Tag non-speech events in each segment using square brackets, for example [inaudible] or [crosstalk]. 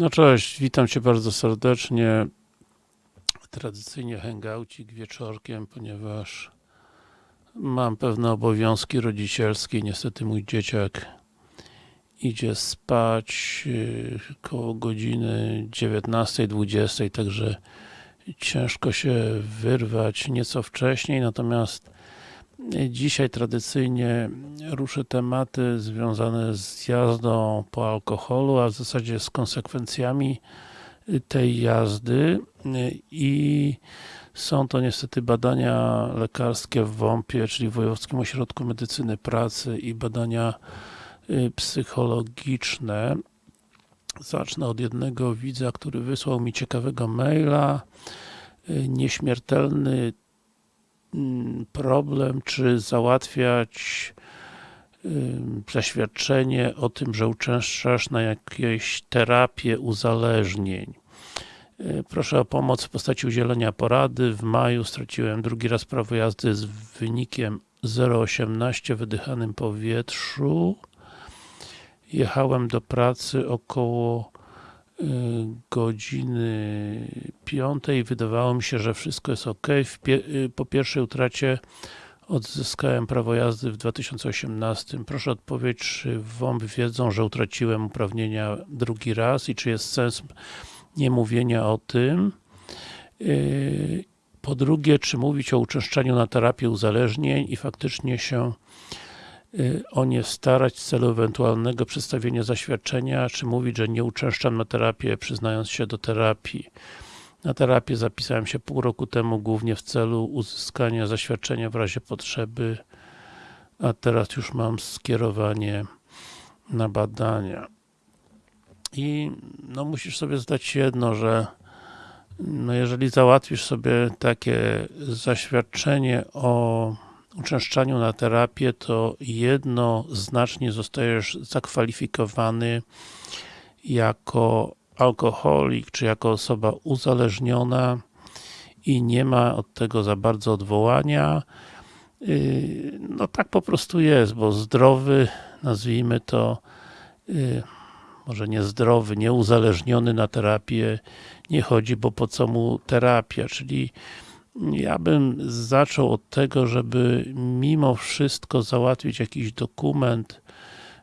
No cześć, witam Cię bardzo serdecznie. Tradycyjnie hangoucik wieczorkiem, ponieważ mam pewne obowiązki rodzicielskie. Niestety mój dzieciak idzie spać yy, koło godziny 19-20, także ciężko się wyrwać nieco wcześniej, natomiast Dzisiaj tradycyjnie ruszę tematy związane z jazdą po alkoholu, a w zasadzie z konsekwencjami tej jazdy i są to niestety badania lekarskie w WOMP-ie, czyli Wojewódzkim Ośrodku Medycyny Pracy i badania y, psychologiczne. Zacznę od jednego widza, który wysłał mi ciekawego maila. Y, nieśmiertelny problem, czy załatwiać zaświadczenie o tym, że uczęszczasz na jakieś terapię uzależnień. Y, proszę o pomoc w postaci udzielenia porady. W maju straciłem drugi raz prawo jazdy z wynikiem 0,18 wydychanym powietrzu. Jechałem do pracy około godziny 5 wydawało mi się, że wszystko jest ok. Y, po pierwszej utracie odzyskałem prawo jazdy w 2018. Proszę odpowiedź, czy WOMP wiedzą, że utraciłem uprawnienia drugi raz i czy jest sens nie mówienia o tym. Y, po drugie, czy mówić o uczęszczaniu na terapię uzależnień i faktycznie się Y, o nie starać w celu ewentualnego przedstawienia zaświadczenia, czy mówić, że nie uczęszczam na terapię, przyznając się do terapii. Na terapię zapisałem się pół roku temu głównie w celu uzyskania zaświadczenia w razie potrzeby, a teraz już mam skierowanie na badania. I no musisz sobie zdać jedno, że no jeżeli załatwisz sobie takie zaświadczenie o uczęszczaniu na terapię, to jednoznacznie zostajesz zakwalifikowany jako alkoholik, czy jako osoba uzależniona i nie ma od tego za bardzo odwołania. Yy, no tak po prostu jest, bo zdrowy, nazwijmy to, yy, może niezdrowy, nieuzależniony na terapię nie chodzi, bo po co mu terapia, czyli ja bym zaczął od tego, żeby mimo wszystko załatwić jakiś dokument,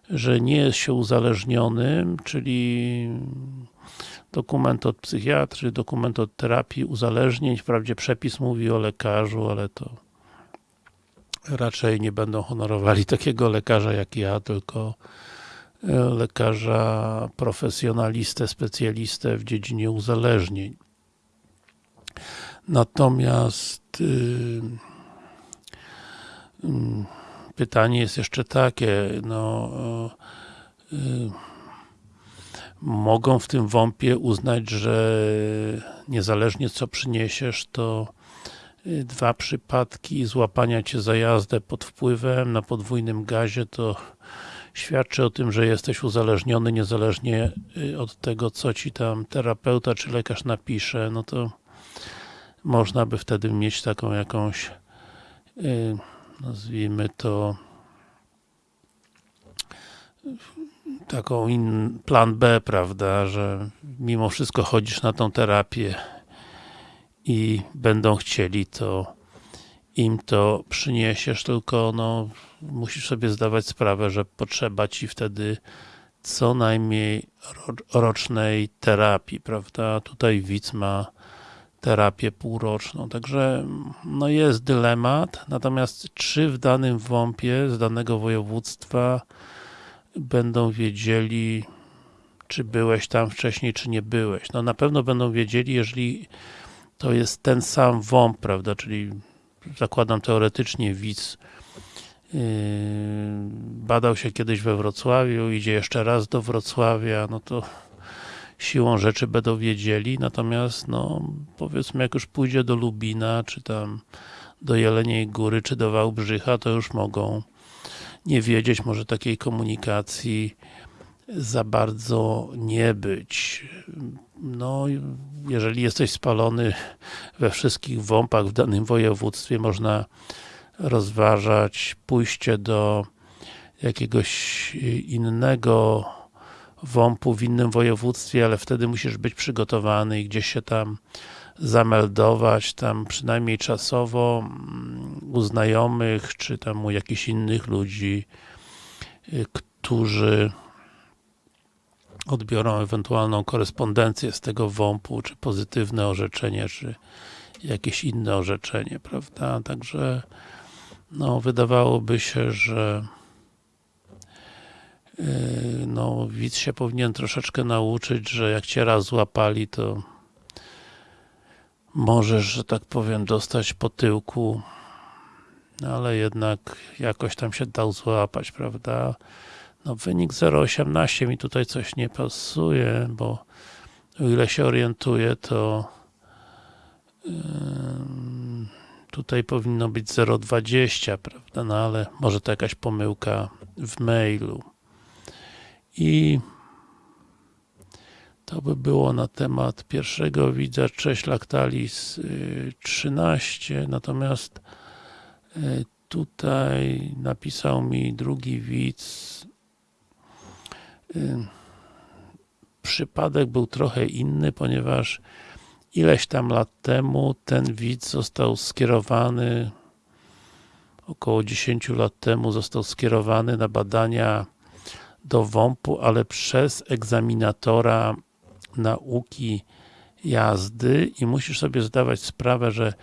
że nie jest się uzależnionym, czyli dokument od psychiatry, dokument od terapii uzależnień, wprawdzie przepis mówi o lekarzu, ale to raczej nie będą honorowali takiego lekarza jak ja, tylko e, lekarza profesjonalistę, specjalistę w dziedzinie uzależnień. Natomiast yy, yy, pytanie jest jeszcze takie, no yy, mogą w tym WOMP-ie uznać, że niezależnie co przyniesiesz, to y, dwa przypadki złapania cię za jazdę pod wpływem na podwójnym gazie, to świadczy o tym, że jesteś uzależniony niezależnie y, od tego, co ci tam terapeuta czy lekarz napisze, no to można by wtedy mieć taką jakąś y, nazwijmy to taką in, plan B, prawda, że mimo wszystko chodzisz na tą terapię i będą chcieli to im to przyniesiesz, tylko no musisz sobie zdawać sprawę, że potrzeba ci wtedy co najmniej rocznej terapii, prawda? Tutaj widz ma terapię półroczną. Także no jest dylemat, natomiast czy w danym WOMP-ie z danego województwa będą wiedzieli, czy byłeś tam wcześniej, czy nie byłeś. No na pewno będą wiedzieli, jeżeli to jest ten sam WOMP, prawda, czyli zakładam teoretycznie widz yy, badał się kiedyś we Wrocławiu, idzie jeszcze raz do Wrocławia, no to siłą rzeczy będą wiedzieli, natomiast no powiedzmy jak już pójdzie do Lubina, czy tam do Jeleniej Góry, czy do Wałbrzycha, to już mogą nie wiedzieć, może takiej komunikacji za bardzo nie być. No, jeżeli jesteś spalony we wszystkich WOMP-ach w danym województwie, można rozważać pójście do jakiegoś innego WOMP-u w innym województwie, ale wtedy musisz być przygotowany i gdzieś się tam zameldować, tam przynajmniej czasowo mm, u znajomych, czy tam u jakichś innych ludzi, y, którzy odbiorą ewentualną korespondencję z tego WOMP-u, czy pozytywne orzeczenie, czy jakieś inne orzeczenie, prawda? Także no, wydawałoby się, że yy, no, widz się powinien troszeczkę nauczyć, że jak cię raz złapali, to możesz, że tak powiem, dostać po tyłku, ale jednak jakoś tam się dał złapać, prawda? No wynik 0,18 mi tutaj coś nie pasuje, bo o ile się orientuję, to tutaj powinno być 0,20, prawda? No ale może to jakaś pomyłka w mailu. I to by było na temat pierwszego widza, cześć Lactalis 13, natomiast y, tutaj napisał mi drugi widz. Y, przypadek był trochę inny, ponieważ ileś tam lat temu ten widz został skierowany około 10 lat temu został skierowany na badania do WOMP-u, ale przez egzaminatora nauki jazdy i musisz sobie zdawać sprawę, że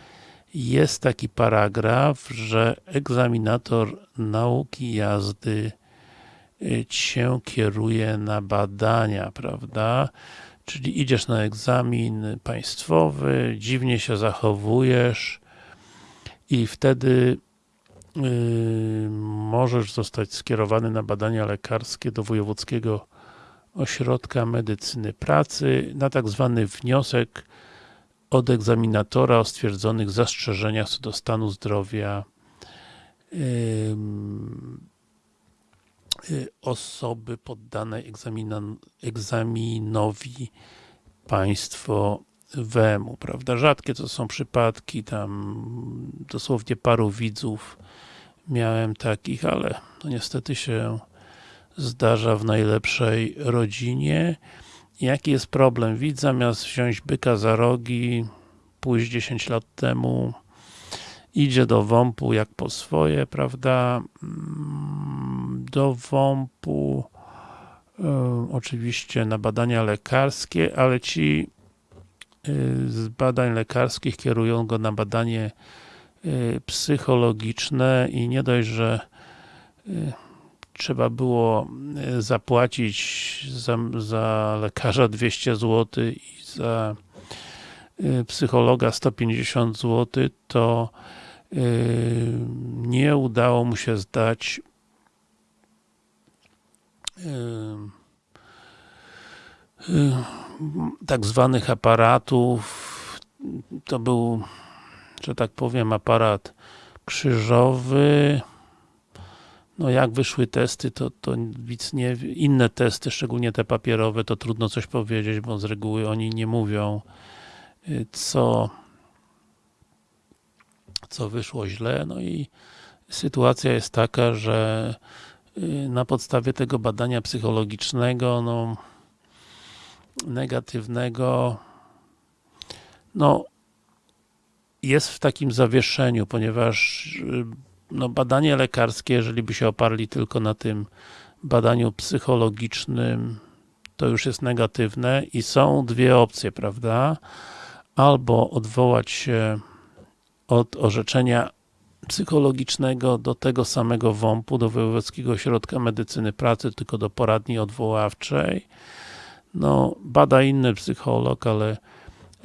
jest taki paragraf, że egzaminator nauki jazdy y, cię kieruje na badania, prawda? Czyli idziesz na egzamin państwowy, dziwnie się zachowujesz i wtedy możesz zostać skierowany na badania lekarskie do wojewódzkiego ośrodka medycyny pracy na tak zwany wniosek od egzaminatora o stwierdzonych zastrzeżeniach co do stanu zdrowia yy, yy, osoby poddanej egzaminowi państwowemu, prawda? Rzadkie to są przypadki, tam dosłownie paru widzów miałem takich, ale no niestety się zdarza w najlepszej rodzinie. Jaki jest problem? Widz zamiast wziąć byka za rogi, pójść 10 lat temu, idzie do WOMP-u jak po swoje, prawda? Mm, do WOMP-u y, oczywiście na badania lekarskie, ale ci z badań lekarskich kierują go na badanie y, psychologiczne i nie dość, że trzeba było e, zapłacić za, za lekarza 200 zł i za psychologa 150 zł, to nie udało mu się zdać tak zwanych aparatów. To był, że tak powiem, aparat krzyżowy, no jak wyszły testy, to, to widz nie, inne testy, szczególnie te papierowe, to trudno coś powiedzieć, bo z reguły oni nie mówią, y, co, co wyszło źle, no i sytuacja jest taka, że y, na podstawie tego badania psychologicznego, no negatywnego, no jest w takim zawieszeniu, ponieważ y, no, badanie lekarskie, jeżeli by się oparli tylko na tym badaniu psychologicznym, to już jest negatywne i są dwie opcje, prawda? Albo odwołać się od orzeczenia psychologicznego do tego samego WOMP-u, do Wojewódzkiego Ośrodka Medycyny Pracy, tylko do poradni odwoławczej. No, bada inny psycholog, ale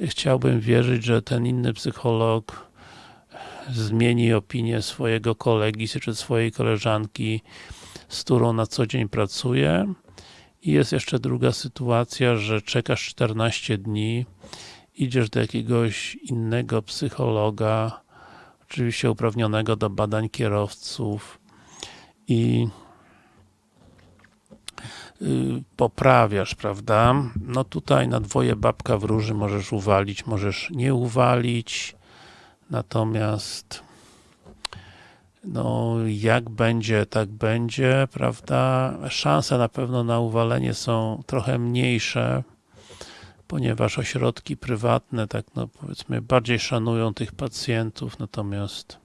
chciałbym wierzyć, że ten inny psycholog zmieni opinię swojego kolegi czy swojej koleżanki, z którą na co dzień pracuje. I jest jeszcze druga sytuacja, że czekasz 14 dni, idziesz do jakiegoś innego psychologa, oczywiście uprawnionego do badań kierowców i poprawiasz, prawda? No tutaj na dwoje babka wróży możesz uwalić, możesz nie uwalić, Natomiast no, jak będzie, tak będzie, prawda? Szanse na pewno na uwalenie są trochę mniejsze, ponieważ ośrodki prywatne, tak no powiedzmy, bardziej szanują tych pacjentów, natomiast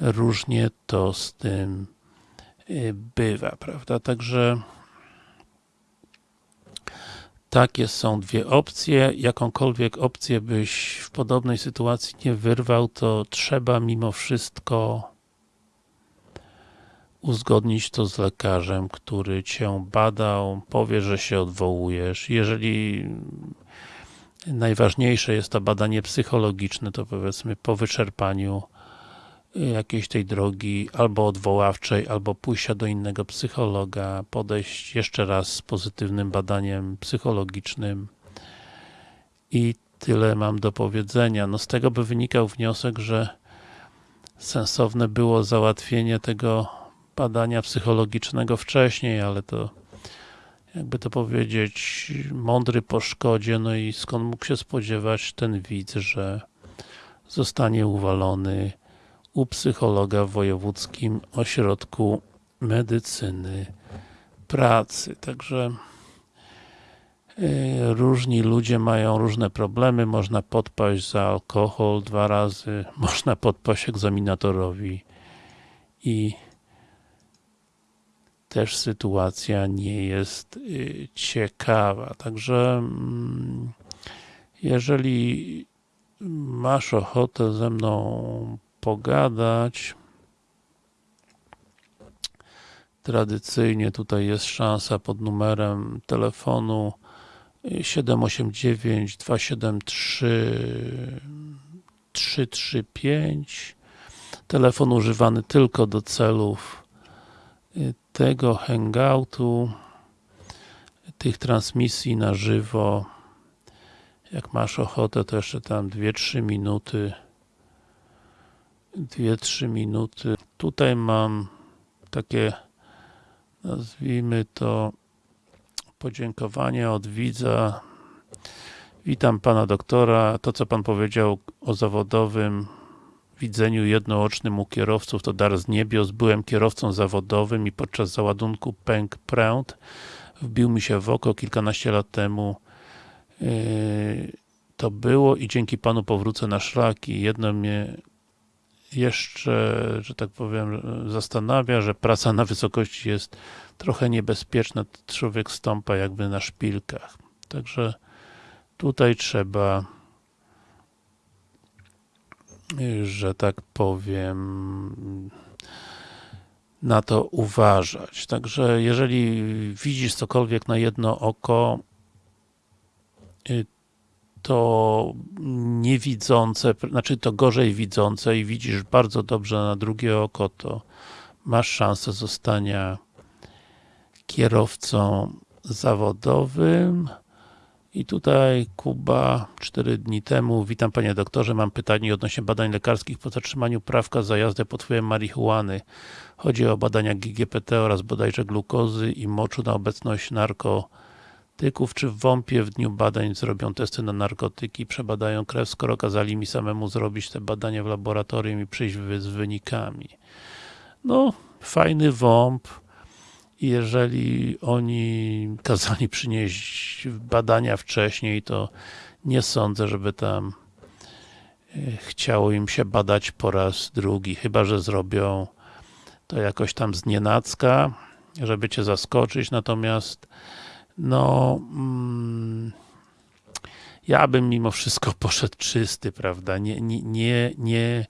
różnie to z tym y, bywa, prawda? Także takie są dwie opcje. Jakąkolwiek opcję byś w podobnej sytuacji nie wyrwał, to trzeba mimo wszystko uzgodnić to z lekarzem, który cię badał, powie, że się odwołujesz. Jeżeli najważniejsze jest to badanie psychologiczne, to powiedzmy po wyczerpaniu jakiejś tej drogi albo odwoławczej, albo pójścia do innego psychologa, podejść jeszcze raz z pozytywnym badaniem psychologicznym. I tyle mam do powiedzenia. No z tego by wynikał wniosek, że sensowne było załatwienie tego badania psychologicznego wcześniej, ale to jakby to powiedzieć, mądry po szkodzie, no i skąd mógł się spodziewać ten widz, że zostanie uwalony u psychologa w Wojewódzkim Ośrodku Medycyny Pracy. Także yy, różni ludzie mają różne problemy, można podpaść za alkohol dwa razy, [laughs] można podpaść egzaminatorowi i też sytuacja nie jest yy, ciekawa. Także mm, jeżeli masz ochotę ze mną pogadać. Tradycyjnie tutaj jest szansa pod numerem telefonu 789 273 335 telefon używany tylko do celów tego hangoutu tych transmisji na żywo. Jak masz ochotę to jeszcze tam 2-3 minuty 2-3 minuty. Tutaj mam takie, nazwijmy to, podziękowanie od widza. Witam pana doktora. To, co pan powiedział o zawodowym widzeniu jednoocznym u kierowców, to dar z niebios. Byłem kierowcą zawodowym i podczas załadunku pęk pręt wbił mi się w oko kilkanaście lat temu. Yy, to było i dzięki panu powrócę na szlaki. Jedno mnie jeszcze, że tak powiem, zastanawia, że praca na wysokości jest trochę niebezpieczna, człowiek stąpa jakby na szpilkach. Także tutaj trzeba że tak powiem na to uważać. Także jeżeli widzisz cokolwiek na jedno oko, to niewidzące, znaczy to gorzej widzące i widzisz bardzo dobrze na drugie oko, to masz szansę zostania kierowcą zawodowym. I tutaj Kuba, 4 dni temu, witam panie doktorze, mam pytanie odnośnie badań lekarskich po zatrzymaniu prawka za jazdę pod wpływem marihuany. Chodzi o badania GGPT oraz bodajże glukozy i moczu na obecność narko narkotyków, czy w WOMP-ie w dniu badań zrobią testy na narkotyki, przebadają krew, skoro kazali mi samemu zrobić te badania w laboratorium i przyjść z wynikami. No, fajny WOMP, jeżeli oni kazali przynieść badania wcześniej, to nie sądzę, żeby tam e, chciało im się badać po raz drugi, chyba, że zrobią to jakoś tam z żeby cię zaskoczyć, natomiast no mm, ja bym mimo wszystko [laughs] poszedł czysty, prawda, nie, nie, nie, nie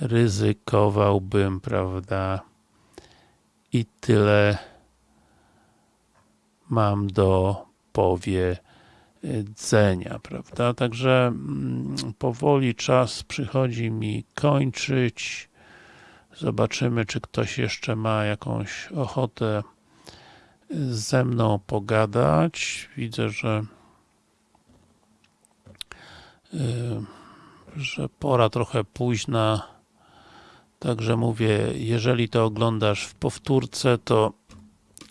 ryzykowałbym, prawda, i tyle mam do powiedzenia, prawda, także mm, powoli czas przychodzi mi kończyć, zobaczymy, czy ktoś jeszcze ma jakąś ochotę ze mną pogadać. Widzę, że y, że pora trochę późna. Także mówię, jeżeli to oglądasz w powtórce, to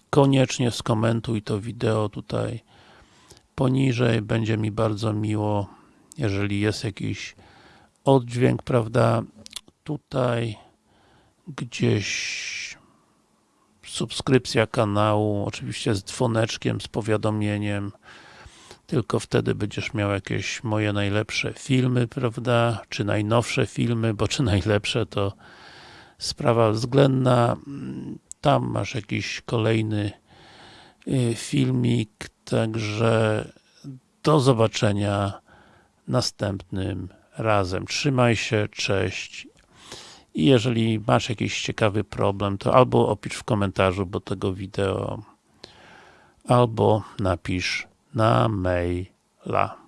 koniecznie skomentuj to wideo tutaj poniżej. Będzie mi bardzo miło, jeżeli jest jakiś oddźwięk, prawda? tutaj gdzieś subskrypcja kanału, oczywiście z dzwoneczkiem, z powiadomieniem. Tylko wtedy będziesz miał jakieś moje najlepsze filmy, prawda, czy najnowsze filmy, bo czy najlepsze to sprawa względna. Tam masz jakiś kolejny y, filmik, także do zobaczenia następnym razem. Trzymaj się, cześć i jeżeli masz jakiś ciekawy problem, to albo opisz w komentarzu do tego wideo, albo napisz na maila.